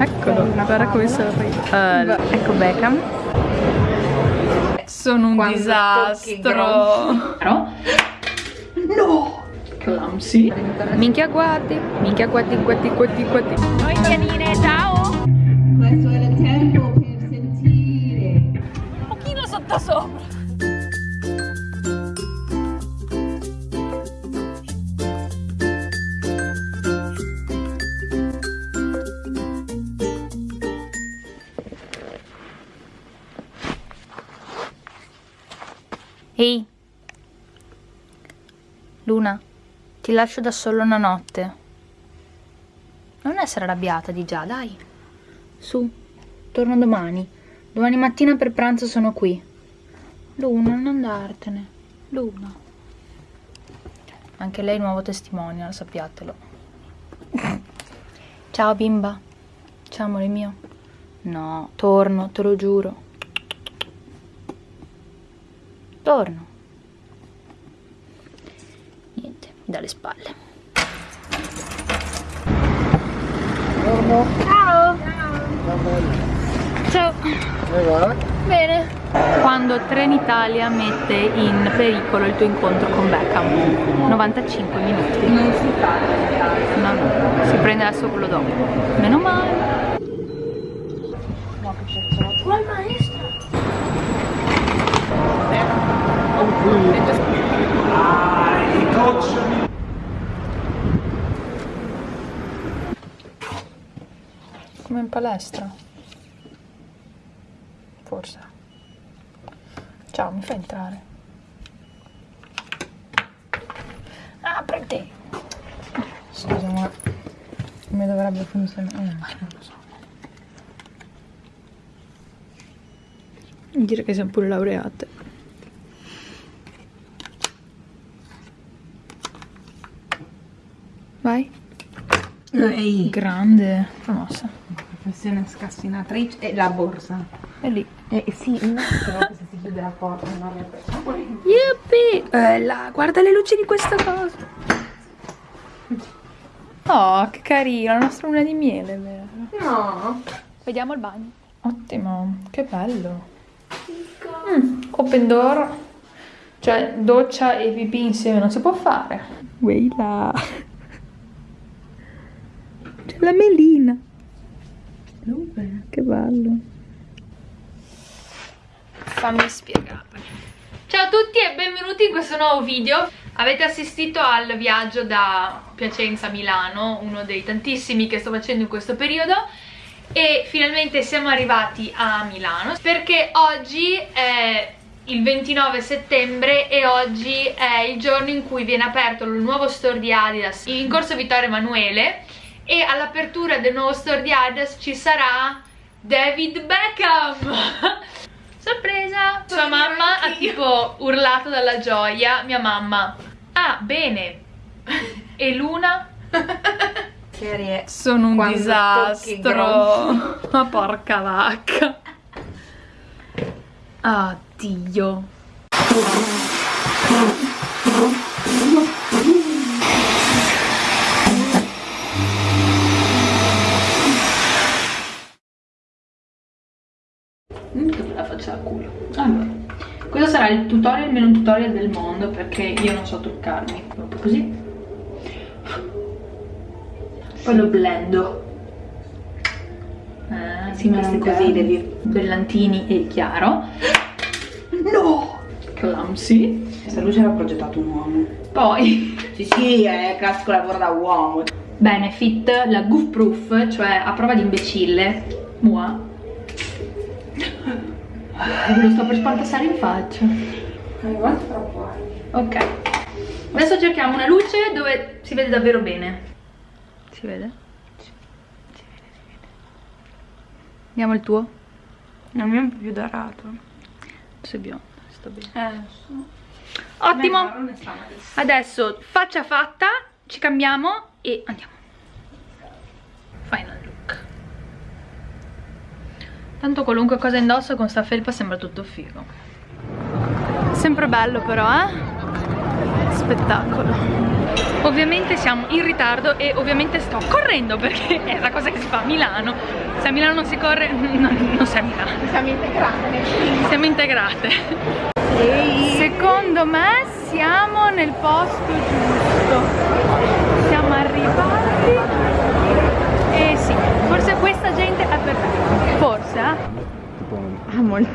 Eccolo, guarda come sorride. Uh, ecco Beckham. Sono un Quando disastro. No! Clumsy. Minchia guardi, minchia guardi, guardi, guardi, guardi. Noi pianine, Ehi Luna, ti lascio da solo una notte. Non essere arrabbiata di già, dai. Su, torno domani. Domani mattina per pranzo sono qui. Luna, non andartene. Luna. Anche lei nuovo testimonial, sappiatelo. Ciao bimba. Ciao amore mio. No, torno, te lo giuro. Torno. Niente, mi dà le spalle. Ciao. Ciao. Bene. Quando Trenitalia mette in pericolo il tuo incontro con Beckham. 95 minuti. Non si parla. No, no, si prende adesso quello dopo. Meno male. Ma il maestro. Come in palestra. Forse. Ciao, mi fai entrare? Apriti! Scusa, ma come dovrebbe funzionare? Eh, non lo so. Dire che siamo pure laureate. Vai. Ehi. Grande. Promossa. Professione scassinatrice e la borsa. È lì. Eh sì, no, però se si chiude la porta non avrebbe. Yuppie! Eh, là, guarda le luci di questa cosa. Oh, che carina, la nostra luna di miele, vero? No. Vediamo il bagno. Ottimo, che bello. Mm, open door. Cioè, doccia e pipì insieme non si può fare. Weila. C'è la melina. Dove? Che bello. Fammi spiegare. Ciao a tutti e benvenuti in questo nuovo video. Avete assistito al viaggio da Piacenza a Milano, uno dei tantissimi che sto facendo in questo periodo e finalmente siamo arrivati a Milano perché oggi è il 29 settembre e oggi è il giorno in cui viene aperto il nuovo store di Adidas in corso Vittorio Emanuele e all'apertura del nuovo store di Adidas ci sarà David Beckham. Sorpresa. Sua mamma ha tipo urlato dalla gioia mia mamma. Ah bene. E Luna? Serie. sono un Quando disastro. ma porca vacca. Addio faccio al culo. Allora questo sarà il tutorial meno tutorial del mondo perché io non so truccarmi. Proprio così. Poi lo blendo. Eh, Sì, non così, devi- brillantini e chiaro. No! clumsy. Questa luce l'ha progettato un uomo. poi Sì, sì, è classico lavoro da uomo. benefit la goof proof cioè a prova di imbecille. Mua lo sto per spantassare in faccia Guarda troppo. ok adesso cerchiamo una luce dove si vede davvero bene si vede? si vede si vede andiamo il tuo Il mio è un po' più dorato. sei biondo sta bene Eh, ottimo. Adesso faccia fatta, ci cambiamo e andiamo. Tanto qualunque cosa indosso con sta felpa sembra tutto figo. Sempre bello però, eh? Spettacolo. Ovviamente siamo in ritardo e ovviamente sto correndo perché è la cosa che si fa a Milano. Se a Milano non si corre, non, non sei a Milano. Siamo integrate. Siamo integrate. Secondo me siamo nel posto giusto. Siamo arrivati. E sì, forse questa gente è perfetta. Forse, eh? Ah, molto.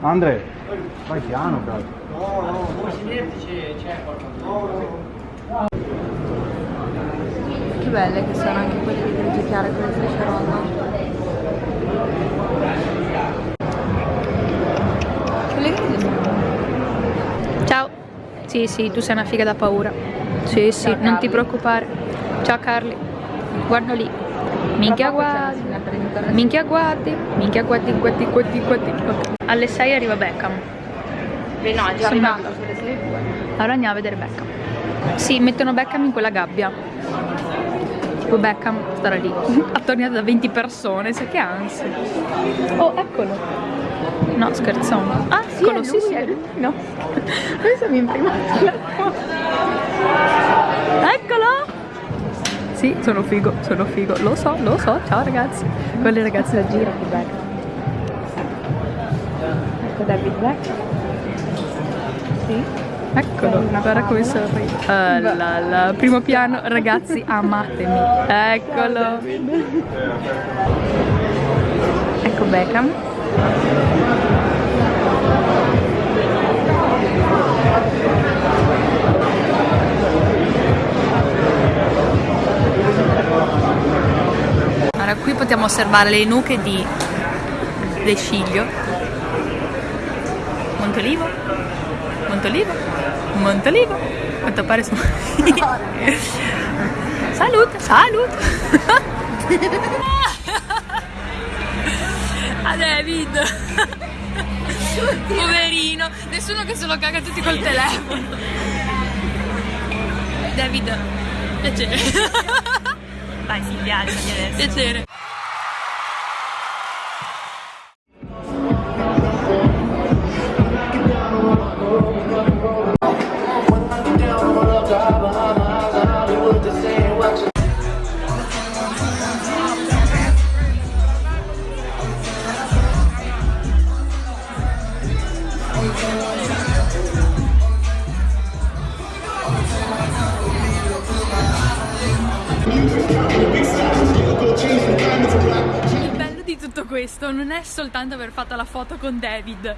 Andre, vai piano, cazzo. Che belle che sono anche quelle di grigio chiaro con le. Quelle griglie Ciao. Sì, sì, tu sei una figa da paura. Sì, sì, Ciao, non ti Carli. preoccupare. Ciao Carli. Guarda lì. Minchia guardi. Minchia guardi. Minchia guardi, guardi, guardi, guardi. Ok. Alle 6 arriva Beckham. Beh no, è già Sono arrivato, sulle 6 Allora andiamo a vedere Beckham. Sì, mettono Beckham in quella gabbia. Tipo Beckham starà lì, attorniato da 20 persone, sai che ansia. Oh, eccolo. No, scherzone. Ah, eccolo, sì, sì. No. Adesso mi imprimato. Eccolo! Sì, sono figo, sono figo. Lo so, lo so. Ciao ragazzi. Quelle ragazze da giro. Che bello. Ecco David Beckham. Sì. Eccolo, guarda come sorride. Là. Primo piano, ragazzi, amatemi. Eccolo. Ecco Beckham. Qui possiamo osservare le nuche di De Sciglio. Montolivo. Montolivo. Montolivo. Quanto pare su. Salute, salute. A David. Poverino, nessuno che se lo caga tutti col telefono. David, piacere. Vai Silvia, alzati adesso. Piacere. Soltanto aver fatto la foto con David,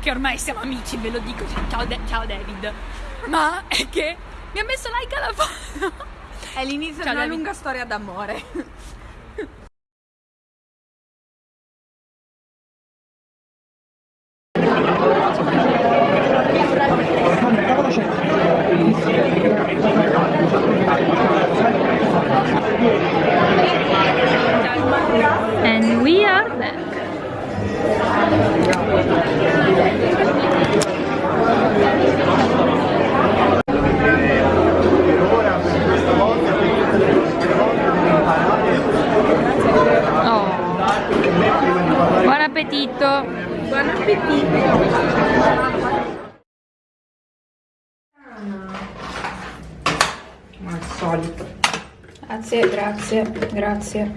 che ormai siamo amici, ve lo dico, cioè, ciao, Da- ciao David, ma è che mi ha messo like alla foto. È l'inizio Ciao, di una David. lunga storia d'amore. And we are back. Oh. Buon appetito. Buon appetito! Ma al solito. Grazie, grazie,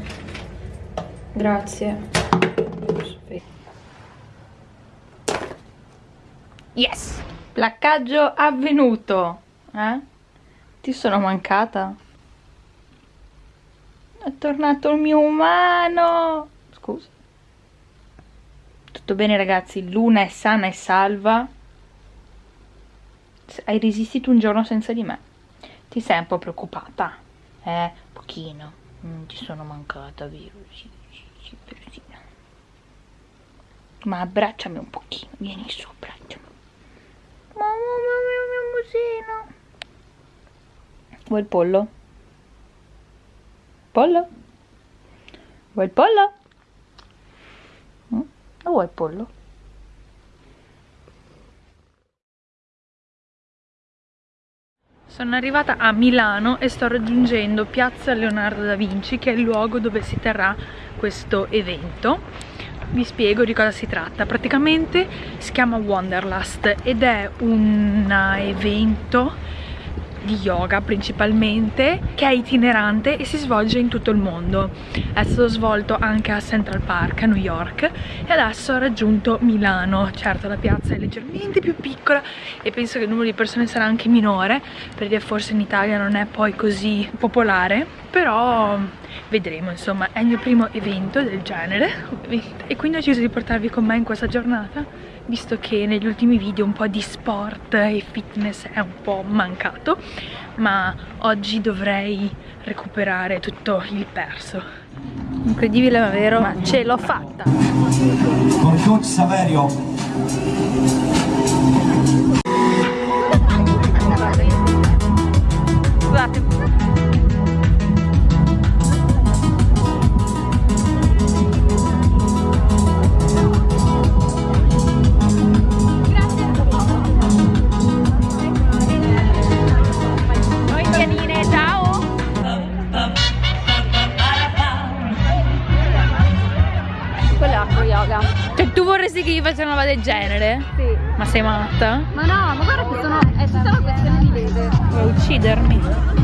grazie. Yes! Placcaggio avvenuto. Eh? Ti sono mancata? È tornato il mio umano. Scusa. Tutto bene ragazzi, Luna è sana e salva. Hai resistito un giorno senza di me. Ti sei un po' preoccupata? Eh, pochino. Mm, ti sono mancata, vero? Sì, sì, sì, sì. Ma abbracciami un pochino, vieni su, abbracciami. Mamma mia, mio musino. Vuoi il pollo? Pollo? Vuoi il pollo? Mm? Vuoi il pollo? Sono arrivata a Milano e sto raggiungendo Piazza Leonardo da Vinci, che è il luogo dove si terrà questo evento. Vi spiego di cosa si tratta. Praticamente si chiama Wanderlust ed è un evento di yoga principalmente che è itinerante e si svolge in tutto il mondo. È stato svolto anche a Central Park a New York e adesso ha raggiunto Milano. Certo la piazza è leggermente più piccola e penso che il numero di persone sarà anche minore perché forse in Italia non è poi così popolare però vedremo insomma è il mio primo evento del genere ovviamente. E quindi ho deciso di portarvi con me in questa giornata visto che negli ultimi video un po' di sport e fitness è un po' mancato ma oggi dovrei recuperare tutto il perso. Incredibile ma vero? Ma ce l'ho fatta. Con coach Saverio una roba del genere? Sì. Ma sei matta? Ma no, ma guarda che sono. È tutta una questione di leve. Vuoi uccidermi?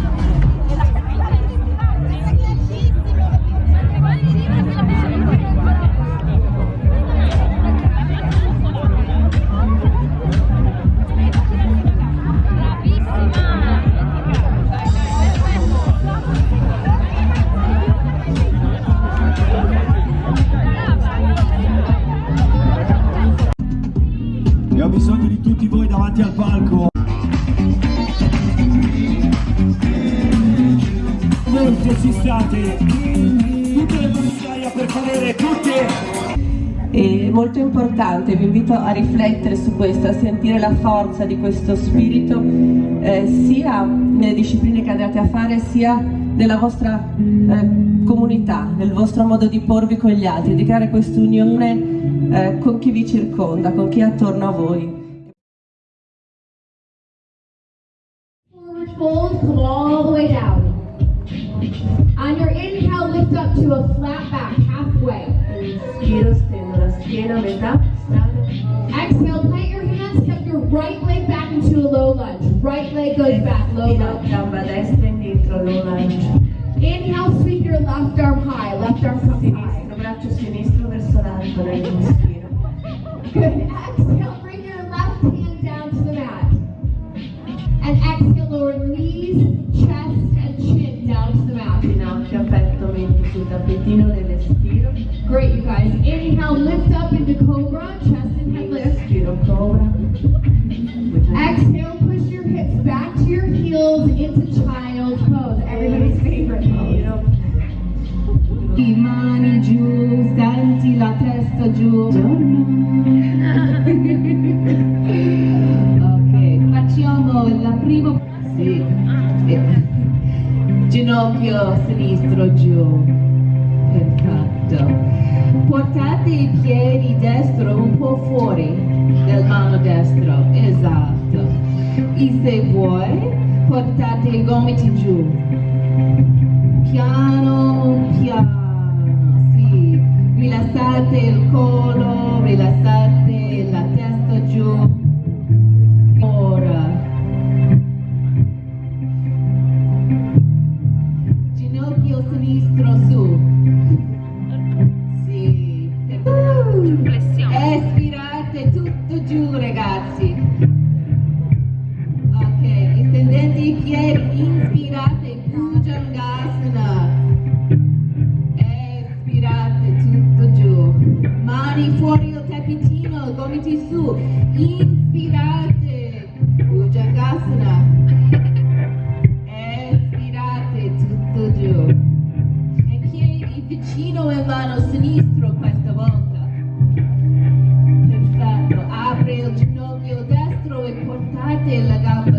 State tutte le migliaia per favore tutte È molto importante, vi invito a riflettere su questo, a sentire la forza di questo spirito eh, sia nelle discipline che andate a fare sia nella vostra eh, comunità, nel vostro modo di porvi con gli altri, di creare questa unione eh, con chi vi circonda, con chi è attorno a voi. To a flat back, halfway. Inspiro, stendo la schiena a metà strada. Exhale, plant your hands, step your right leg back into a low lunge. Right leg goes back, low lunge. E se vuoi, portate i gomiti giù. Piano, piano, sì. Rilassate il collo, rilassate vicino in mano sinistro questa volta. Perfetto, apri il ginocchio destro e portate la gamba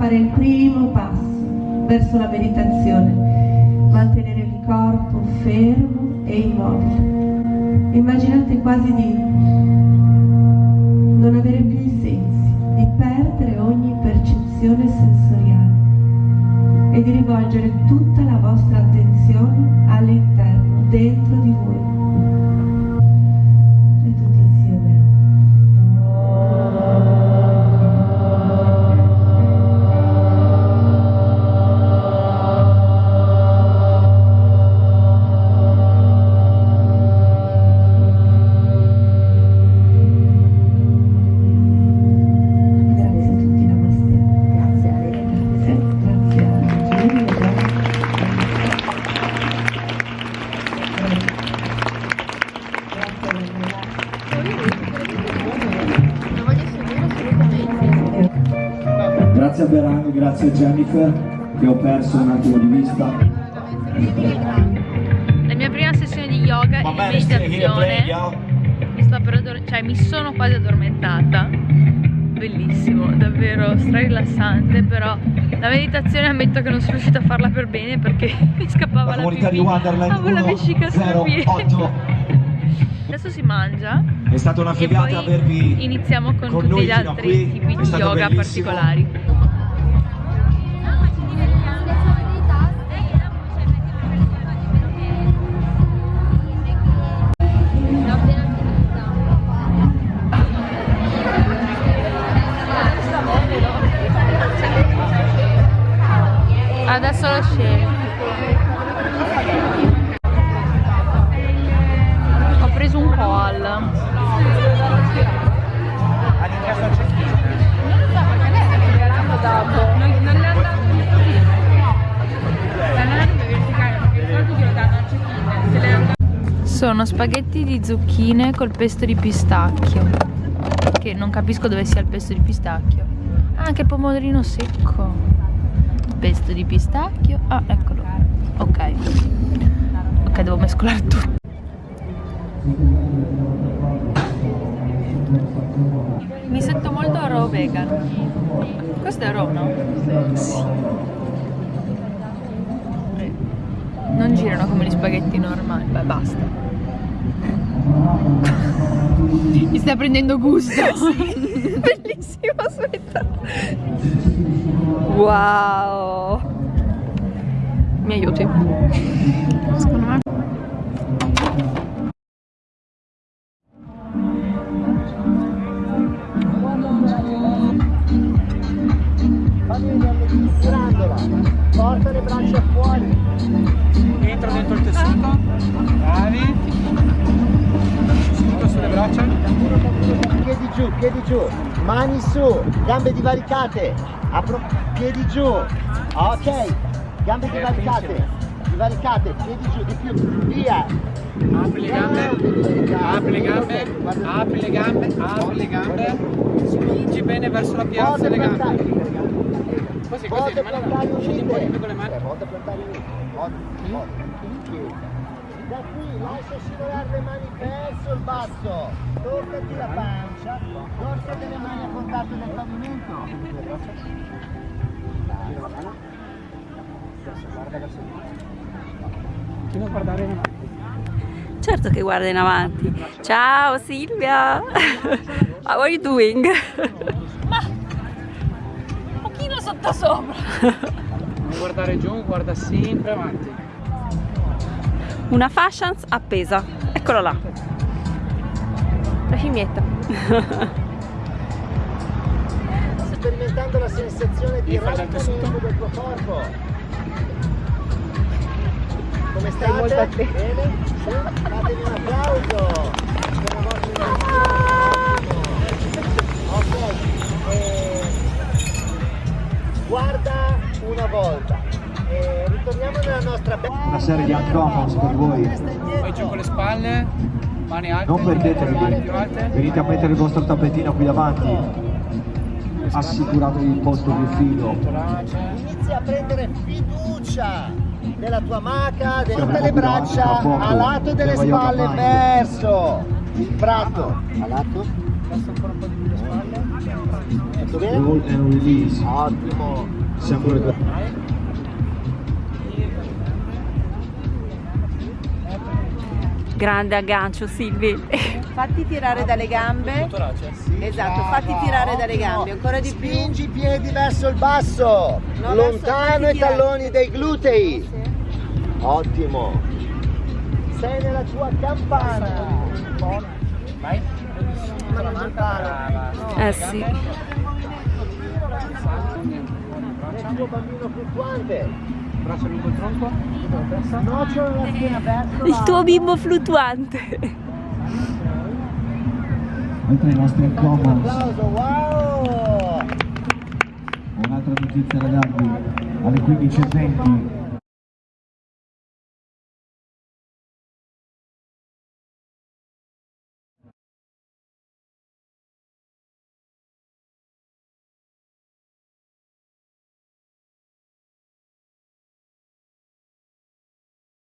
fare il primo passo verso la meditazione, mantenere il corpo fermo e immobile. Immaginate quasi di non avere più i sensi, di perdere ogni percezione sensoriale e di rivolgere tutta la vostra attenzione all'interno, dentro di voi. Grazie a Jennifer che ho perso un attimo di vista. La mia prima sessione di yoga e di meditazione mi, sto per cioè, mi sono quasi addormentata. Bellissimo, davvero stra rilassante, però la meditazione ammetto che non sono riuscita a farla per bene perché mi scappava La la, comunità pipì. di Wonderland Avevo la vescica sul piede. 108. Adesso si mangia È stata una figata avervi iniziamo con, con tutti gli altri qui. tipi di yoga bellissimo. particolari. Sono spaghetti di zucchine col pesto di pistacchio. Che non capisco dove sia il pesto di pistacchio. Ah, anche il pomodorino secco. Pesto di pistacchio. Ah, eccolo. Ok. Ok, devo mescolare tutto. Mi sento molto raw vegan. Questo è raw, no? Sì. Non girano come gli spaghetti normali. Beh, basta. Mi sta prendendo gusto. Bellissimo, aspetta. Wow. Mi aiuti? Secondo me. Piedi giù. Mani su, gambe divaricate. Apro, piedi giù. Ok. Gambe divaricate. Divaricate, piedi giù, di più. Via. Apri le gambe. Apri le gambe. Apri le gambe. Apri le gambe. Spingi bene verso la piazza le gambe. Così, così, plantari scegli un po' di più con le mani. Eh, Porte plantari unite. Porte, porte. Da qui lascia scivolare le mani verso il basso. Toccati la pancia. Dorso delle mani a contatto del pavimento. Gira la mano. Guarda verso il basso. Fino a guardare in avanti. Certo che guarda in avanti. Ciao Silvia. How are you doing? Un pochino sotto sopra. Non guardare giù, guarda sempre avanti. Una fashions appesa. Eccola là. La scimmietta. sperimentando la sensazione di raddrizzamento del tuo corpo. Come state? Bene? Sì? Fatemi un applauso. Ok. eh, guarda una volta. Ritorniamo nella nostra bella Una serie di uncomforts per voi. Poi giù con le spalle, mani alte. Non perdetevi, venite a mettere il vostro tappetino qui davanti. Assicuratevi il posto più figo. Inizia a prendere fiducia della tua maca, Siamo tutte le braccia a lato delle spalle verso il prato. A lato? Adesso ancora un po' di più le spalle. Tutto bene? And release. Ottimo. Grande aggancio Silvi. Fatti tirare dalle gambe. Esatto, fatti tirare dalle gambe, ancora di più. Spingi i piedi verso il basso, No, lontano i talloni dei glutei. Ottimo. Sei nella tua campana. Vai. Eh sì. Nel tuo bambino fluttuante. Braccia lungo il tronco. Nocciolo la schiena verso Il tuo bimbo fluttuante. Oltre ai nostri wow! un'altra notizia ragazzi, alle 15.20